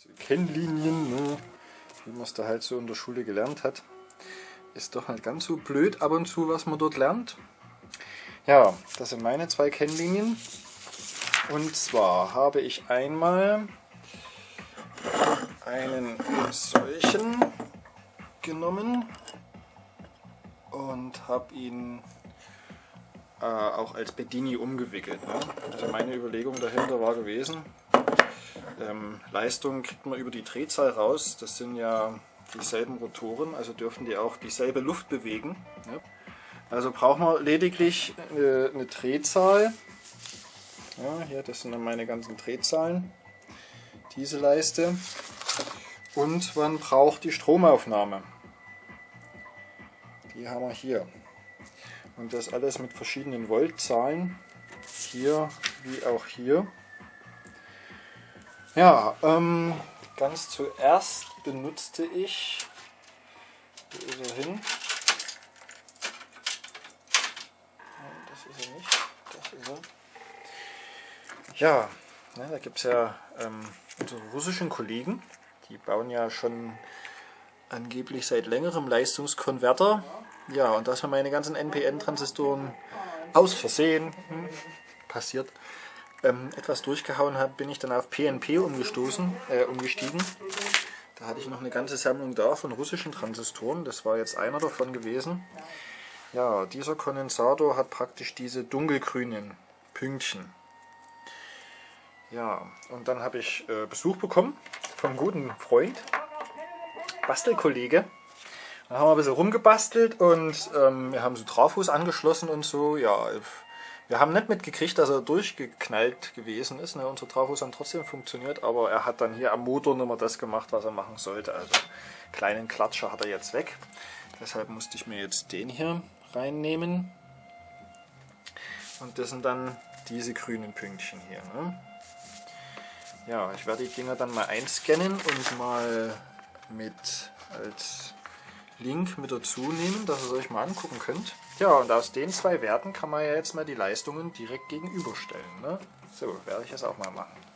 So Kennlinien, ne? wie man es da halt so in der Schule gelernt hat. Ist doch nicht ganz so blöd ab und zu, was man dort lernt. Ja, das sind meine zwei Kennlinien. Und zwar habe ich einmal einen solchen genommen und habe ihn äh, auch als Bedini umgewickelt. Ne? Also meine Überlegung dahinter war gewesen, ähm, Leistung kriegt man über die Drehzahl raus. Das sind ja dieselben Rotoren, also dürfen die auch dieselbe Luft bewegen. Ne? Also braucht man lediglich eine, eine Drehzahl. Ja, hier, das sind dann meine ganzen Drehzahlen. Diese Leiste. Und man braucht die Stromaufnahme. Die haben wir hier. Und das alles mit verschiedenen Voltzahlen. Hier wie auch hier. Ja, ähm, ganz zuerst benutzte ich, wo ist er hin? Das ist er nicht, das ist er. Ja, ne, da gibt es ja ähm, unsere russischen Kollegen, die bauen ja schon angeblich seit längerem Leistungskonverter. Ja, und dass wir meine ganzen NPN-Transistoren aus Versehen hm, passiert ähm, etwas durchgehauen habe, bin ich dann auf PNP umgestoßen, äh, umgestiegen. Da hatte ich noch eine ganze Sammlung da von russischen Transistoren. Das war jetzt einer davon gewesen. Ja, dieser Kondensator hat praktisch diese dunkelgrünen Pünktchen. Ja, und dann habe ich äh, Besuch bekommen vom guten Freund, Bastelkollege. Dann haben wir ein bisschen rumgebastelt und ähm, wir haben so Trafos angeschlossen und so. Ja, wir haben nicht mitgekriegt, dass er durchgeknallt gewesen ist. Ne? Unsere Trafos haben trotzdem funktioniert, aber er hat dann hier am Motor nicht mehr das gemacht, was er machen sollte. Also kleinen Klatscher hat er jetzt weg. Deshalb musste ich mir jetzt den hier reinnehmen. Und das sind dann diese grünen Pünktchen hier. Ne? Ja, ich werde die Dinger dann mal einscannen und mal mit als Link mit dazu nehmen, dass ihr es euch mal angucken könnt. Ja, und aus den zwei Werten kann man ja jetzt mal die Leistungen direkt gegenüberstellen. Ne? So, werde ich es auch mal machen.